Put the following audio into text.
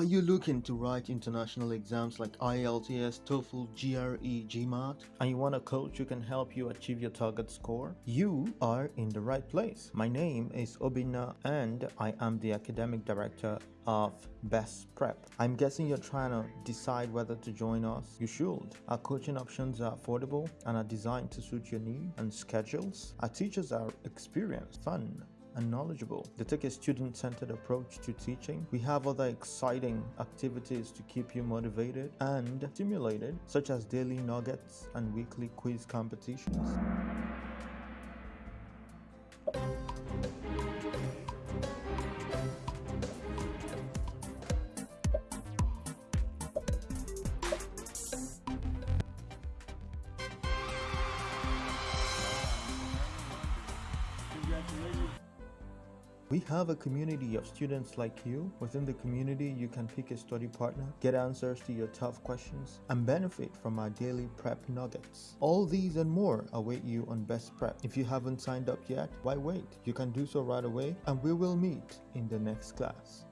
Are you looking to write international exams like IELTS, TOEFL, GRE, GMAT, and you want a coach who can help you achieve your target score? You are in the right place. My name is Obina and I am the academic director of Best Prep. I'm guessing you're trying to decide whether to join us. You should. Our coaching options are affordable and are designed to suit your needs and schedules. Our teachers are experienced, fun, and knowledgeable. They take a student-centered approach to teaching. We have other exciting activities to keep you motivated and stimulated, such as daily nuggets and weekly quiz competitions. We have a community of students like you. Within the community, you can pick a study partner, get answers to your tough questions, and benefit from our daily prep nuggets. All these and more await you on Best Prep. If you haven't signed up yet, why wait? You can do so right away, and we will meet in the next class.